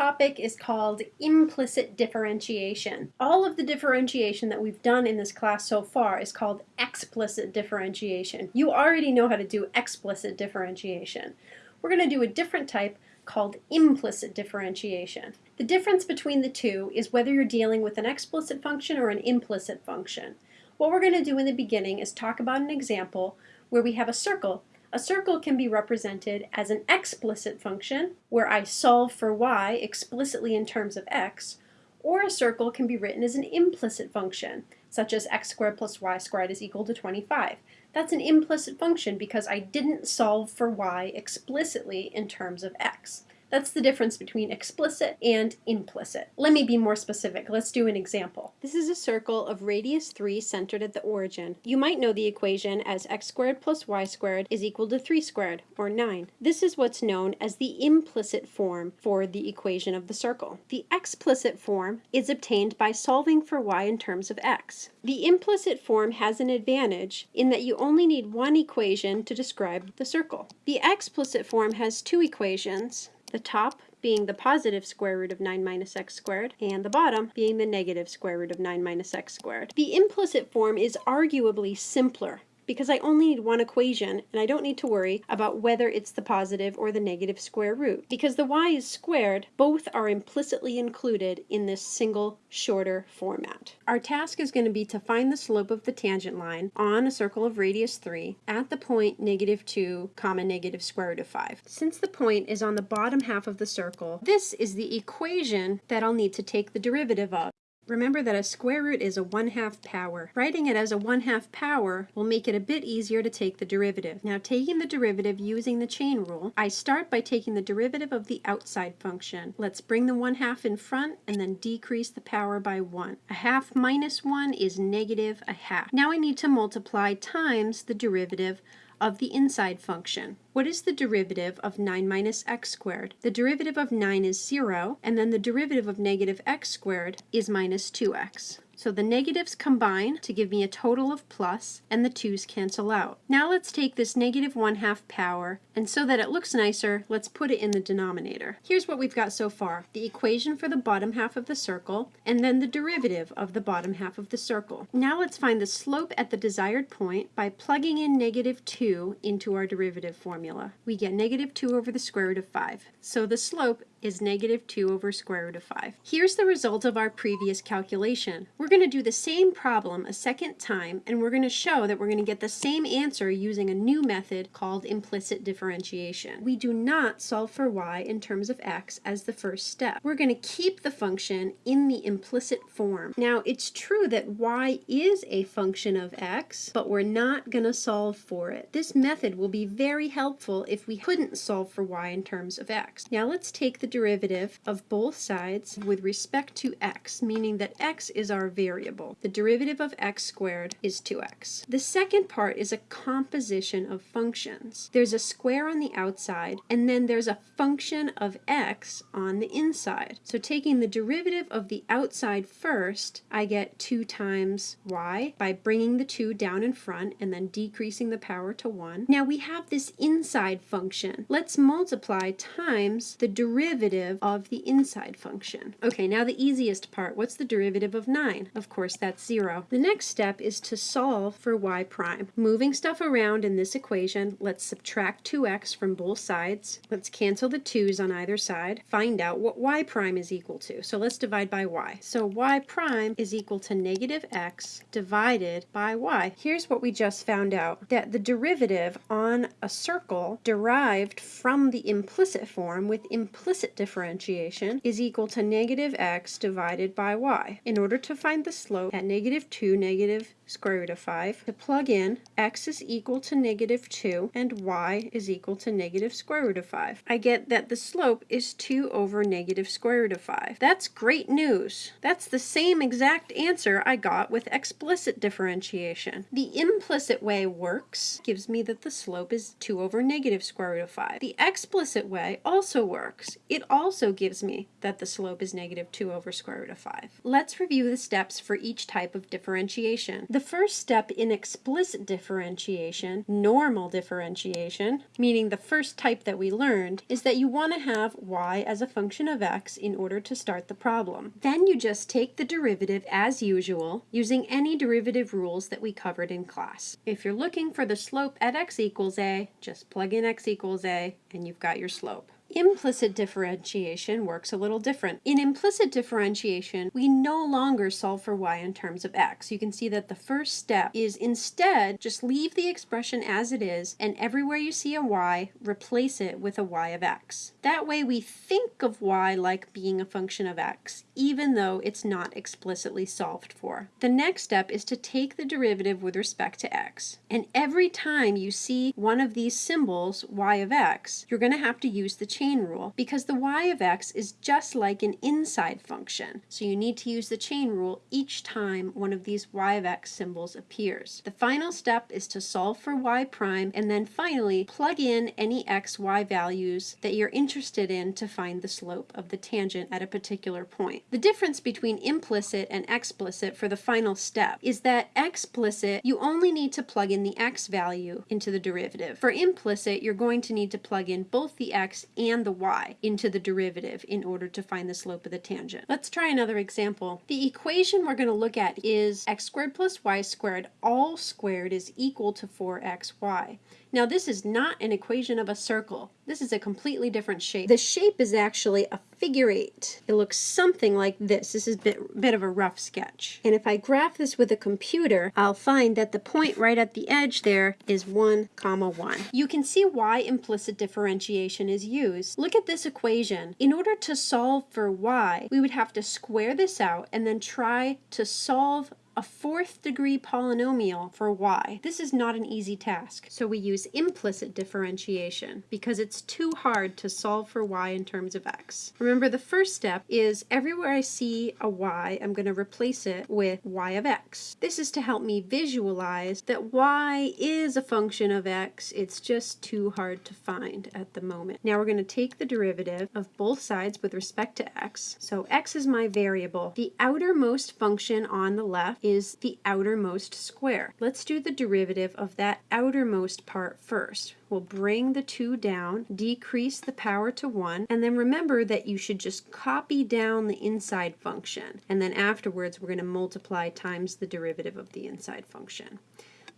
topic is called implicit differentiation. All of the differentiation that we've done in this class so far is called explicit differentiation. You already know how to do explicit differentiation. We're going to do a different type called implicit differentiation. The difference between the two is whether you're dealing with an explicit function or an implicit function. What we're going to do in the beginning is talk about an example where we have a circle a circle can be represented as an explicit function, where I solve for y explicitly in terms of x, or a circle can be written as an implicit function, such as x squared plus y squared is equal to 25. That's an implicit function because I didn't solve for y explicitly in terms of x. That's the difference between explicit and implicit. Let me be more specific. Let's do an example. This is a circle of radius 3 centered at the origin. You might know the equation as x squared plus y squared is equal to 3 squared, or 9. This is what's known as the implicit form for the equation of the circle. The explicit form is obtained by solving for y in terms of x. The implicit form has an advantage in that you only need one equation to describe the circle. The explicit form has two equations, the top being the positive square root of 9 minus x squared, and the bottom being the negative square root of 9 minus x squared. The implicit form is arguably simpler because I only need one equation and I don't need to worry about whether it's the positive or the negative square root. Because the y is squared, both are implicitly included in this single shorter format. Our task is going to be to find the slope of the tangent line on a circle of radius 3 at the point negative 2 comma negative square root of 5. Since the point is on the bottom half of the circle, this is the equation that I'll need to take the derivative of. Remember that a square root is a 1 half power. Writing it as a 1 half power will make it a bit easier to take the derivative. Now taking the derivative using the chain rule, I start by taking the derivative of the outside function. Let's bring the 1 half in front and then decrease the power by 1. A half minus 1 is negative a half. Now I need to multiply times the derivative of the inside function. What is the derivative of 9 minus x squared? The derivative of 9 is 0, and then the derivative of negative x squared is minus 2x. So the negatives combine to give me a total of plus, and the 2's cancel out. Now let's take this negative 1 half power, and so that it looks nicer, let's put it in the denominator. Here's what we've got so far. The equation for the bottom half of the circle, and then the derivative of the bottom half of the circle. Now let's find the slope at the desired point by plugging in negative 2 into our derivative formula. We get negative 2 over the square root of 5. So the slope is negative 2 over square root of 5. Here's the result of our previous calculation. We're going to do the same problem a second time, and we're going to show that we're going to get the same answer using a new method called implicit differentiation. We do not solve for y in terms of x as the first step. We're going to keep the function in the implicit form. Now, it's true that y is a function of x, but we're not going to solve for it. This method will be very helpful if we couldn't solve for y in terms of x. Now, let's take the derivative of both sides with respect to x, meaning that x is our variable. The derivative of x squared is 2x. The second part is a composition of functions. There's a square on the outside, and then there's a function of x on the inside. So taking the derivative of the outside first, I get 2 times y by bringing the 2 down in front and then decreasing the power to 1. Now we have this inside function. Let's multiply times the derivative derivative of the inside function. Okay, now the easiest part. What's the derivative of 9? Of course, that's 0. The next step is to solve for y prime. Moving stuff around in this equation, let's subtract 2x from both sides. Let's cancel the 2's on either side. Find out what y prime is equal to. So let's divide by y. So y prime is equal to negative x divided by y. Here's what we just found out, that the derivative on a circle derived from the implicit form with implicit implicit differentiation is equal to negative x divided by y. In order to find the slope at negative 2, negative square root of 5, to plug in x is equal to negative 2 and y is equal to negative square root of 5. I get that the slope is 2 over negative square root of 5. That's great news. That's the same exact answer I got with explicit differentiation. The implicit way works, gives me that the slope is 2 over negative square root of 5. The explicit way also works. It also gives me that the slope is negative 2 over square root of 5. Let's review the steps for each type of differentiation. The first step in explicit differentiation, normal differentiation, meaning the first type that we learned, is that you want to have y as a function of x in order to start the problem. Then you just take the derivative as usual using any derivative rules that we covered in class. If you're looking for the slope at x equals a, just plug in x equals a and you've got your slope. Implicit differentiation works a little different. In implicit differentiation, we no longer solve for y in terms of x. You can see that the first step is instead just leave the expression as it is and everywhere you see a y, replace it with a y of x. That way we think of y like being a function of x, even though it's not explicitly solved for. The next step is to take the derivative with respect to x. And every time you see one of these symbols, y of x, you're going to have to use the chain rule because the y of x is just like an inside function. So you need to use the chain rule each time one of these y of x symbols appears. The final step is to solve for y prime and then finally plug in any x, y values that you're interested in to find the slope of the tangent at a particular point. The difference between implicit and explicit for the final step is that explicit, you only need to plug in the x value into the derivative. For implicit, you're going to need to plug in both the x and and the y into the derivative in order to find the slope of the tangent. Let's try another example. The equation we're going to look at is x squared plus y squared all squared is equal to 4xy. Now this is not an equation of a circle. This is a completely different shape. The shape is actually a figure eight. It looks something like this. This is a bit, bit of a rough sketch. And if I graph this with a computer, I'll find that the point right at the edge there is 1 comma 1. You can see why implicit differentiation is used. Look at this equation. In order to solve for y, we would have to square this out and then try to solve a fourth degree polynomial for y. This is not an easy task, so we use implicit differentiation because it's too hard to solve for y in terms of x. Remember the first step is everywhere I see a y, I'm going to replace it with y of x. This is to help me visualize that y is a function of x, it's just too hard to find at the moment. Now we're going to take the derivative of both sides with respect to x. So x is my variable. The outermost function on the left is the outermost square. Let's do the derivative of that outermost part first. We'll bring the 2 down, decrease the power to 1, and then remember that you should just copy down the inside function. And then afterwards, we're going to multiply times the derivative of the inside function.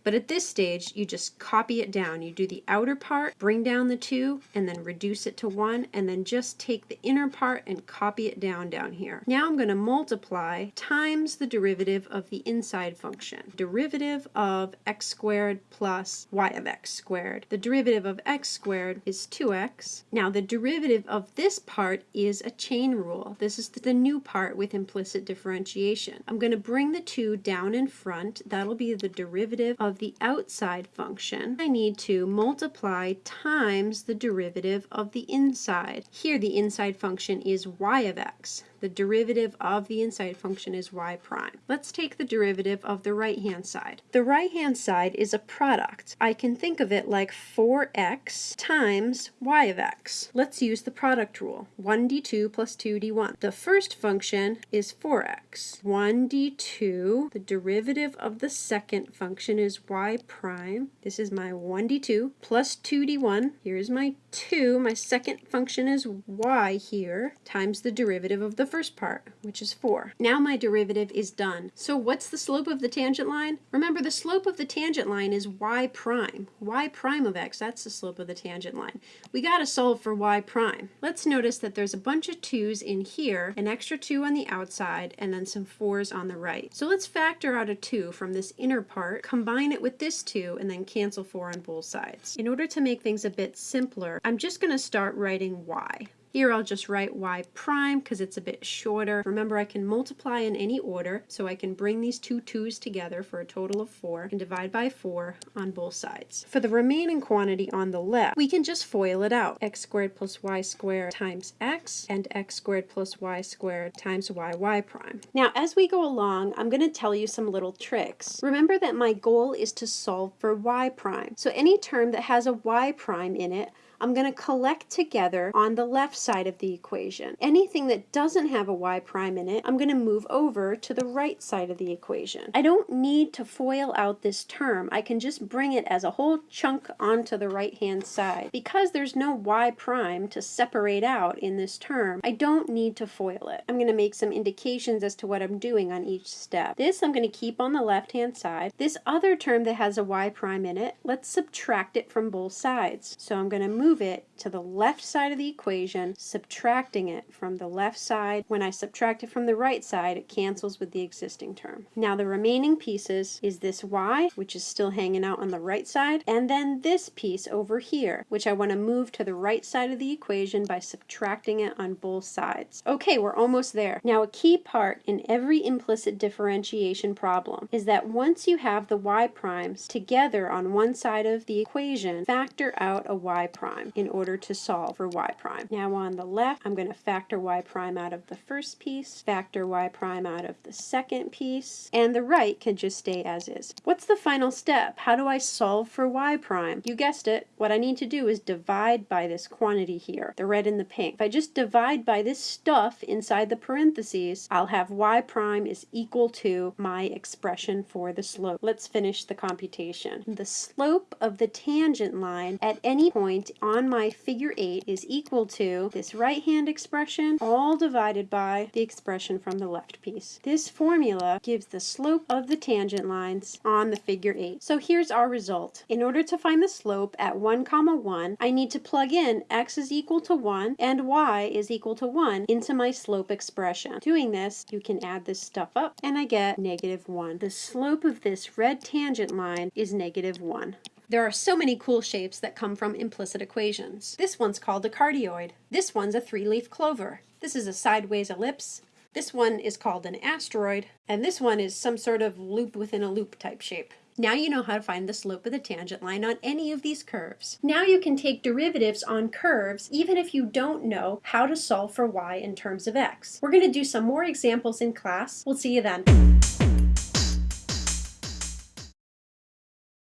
But at this stage, you just copy it down. You do the outer part, bring down the 2, and then reduce it to 1, and then just take the inner part and copy it down down here. Now I'm going to multiply times the derivative of the inside function. Derivative of x squared plus y of x squared. The derivative of x squared is 2x. Now the derivative of this part is a chain rule. This is the new part with implicit differentiation. I'm going to bring the 2 down in front. That'll be the derivative of of the outside function, I need to multiply times the derivative of the inside. Here the inside function is y of x. The derivative of the inside function is y prime. Let's take the derivative of the right-hand side. The right-hand side is a product. I can think of it like 4x times y of x. Let's use the product rule. 1d2 plus 2d1. The first function is 4x. 1d2, the derivative of the second function is y prime. This is my 1d2 plus 2d1. Here's my 2. My second function is y here times the derivative of the first part, which is 4. Now my derivative is done. So what's the slope of the tangent line? Remember, the slope of the tangent line is y prime. y prime of x, that's the slope of the tangent line. We got to solve for y prime. Let's notice that there's a bunch of 2's in here, an extra 2 on the outside, and then some 4's on the right. So let's factor out a 2 from this inner part, combine it with this 2, and then cancel 4 on both sides. In order to make things a bit simpler, I'm just going to start writing y. Here I'll just write y prime because it's a bit shorter. Remember I can multiply in any order, so I can bring these two twos together for a total of 4 and divide by 4 on both sides. For the remaining quantity on the left, we can just FOIL it out. x squared plus y squared times x and x squared plus y squared times y y prime. Now as we go along, I'm going to tell you some little tricks. Remember that my goal is to solve for y prime. So any term that has a y prime in it, I'm going to collect together on the left side of the equation. Anything that doesn't have a y prime in it, I'm going to move over to the right side of the equation. I don't need to FOIL out this term. I can just bring it as a whole chunk onto the right hand side. Because there's no y prime to separate out in this term, I don't need to FOIL it. I'm going to make some indications as to what I'm doing on each step. This I'm going to keep on the left hand side. This other term that has a y prime in it, let's subtract it from both sides. So I'm going to move it to the left side of the equation, subtracting it from the left side. When I subtract it from the right side, it cancels with the existing term. Now the remaining pieces is this y, which is still hanging out on the right side, and then this piece over here, which I want to move to the right side of the equation by subtracting it on both sides. Okay, we're almost there. Now a key part in every implicit differentiation problem is that once you have the y primes together on one side of the equation, factor out a y prime in order to solve for y prime. Now on the left, I'm going to factor y prime out of the first piece, factor y prime out of the second piece, and the right can just stay as is. What's the final step? How do I solve for y prime? You guessed it. What I need to do is divide by this quantity here, the red and the pink. If I just divide by this stuff inside the parentheses, I'll have y prime is equal to my expression for the slope. Let's finish the computation. The slope of the tangent line at any point on my figure 8 is equal to this right hand expression all divided by the expression from the left piece. This formula gives the slope of the tangent lines on the figure 8. So here's our result. In order to find the slope at 1 comma 1, I need to plug in x is equal to 1 and y is equal to 1 into my slope expression. Doing this, you can add this stuff up and I get negative 1. The slope of this red tangent line is negative 1. There are so many cool shapes that come from implicit equations. This one's called a cardioid. This one's a three-leaf clover. This is a sideways ellipse. This one is called an asteroid, and this one is some sort of loop within a loop type shape. Now you know how to find the slope of the tangent line on any of these curves. Now you can take derivatives on curves even if you don't know how to solve for y in terms of x. We're going to do some more examples in class. We'll see you then.